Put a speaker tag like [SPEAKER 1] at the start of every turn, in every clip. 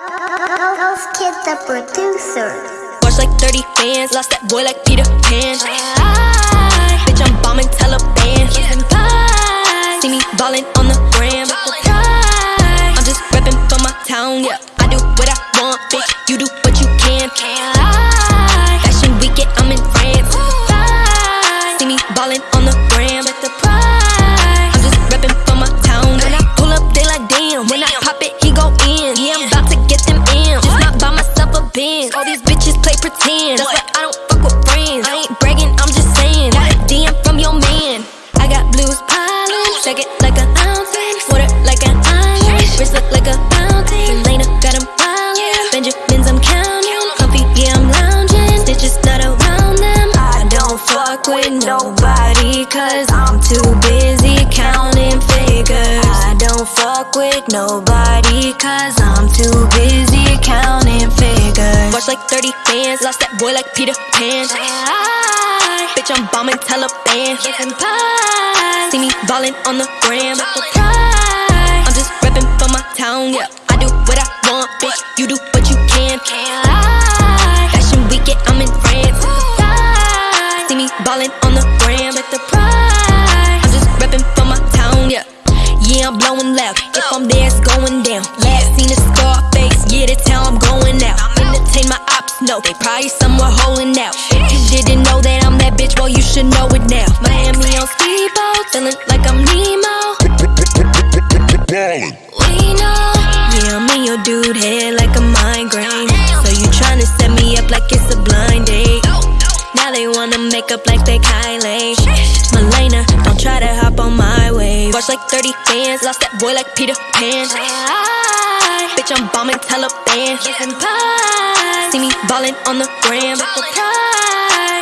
[SPEAKER 1] House Kid the producer.
[SPEAKER 2] Watch like 30 fans, lost that boy like Peter Pan. I, bitch, I'm bombing Taliban. See me ballin' on the gram. I'm just reppin' for my town, yeah. I do what I want, bitch. You do what you can. Fashion weekend, I'm in France. See me ballin' on shake it like a fountain. Water like an island, wrist look like a fountain. Elena got 'em wildin', Benjamins I'm counting. Comfy, yeah I'm lounging. Stitches not around them. I don't fuck with nobody 'cause I'm too busy counting figures. I don't fuck with nobody 'cause I'm too busy counting figures. Watch like 30 fans, lost that boy like Peter Pan. Bitch, I'm bombing Taliban. See me ballin' on the gram. I'm just reppin' for my town, yeah. I do what I want, bitch. You do what you can. Fashion weekend, I'm in France. See me ballin' on the gram. Check the prize. I'm just reppin' for my town, yeah. Yeah, I'm blowing loud. If I'm there, it's going down. Last seen a Scarface, yeah, that's how I'm going out. Entertain my ops, no, they probably somewhere holding out. You didn't know that I'm that bitch, well, you should know it now. Miami on speedboat, they wanna make up like they Kylie. Malena, don't try to hop on my wave. Watch like 30 fans, lost that boy like Peter Pan. Bitch, I'm bombing Taliban. See me ballin' on the gram.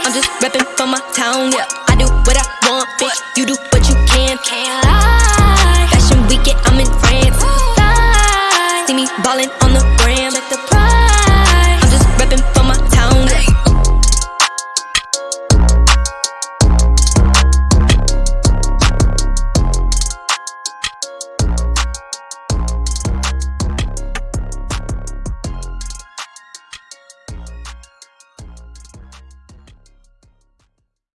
[SPEAKER 2] I'm just reppin' for my town, yeah. I do what I want, bitch. You do what you can. Fashion weekend, I'm in France. See me ballin' on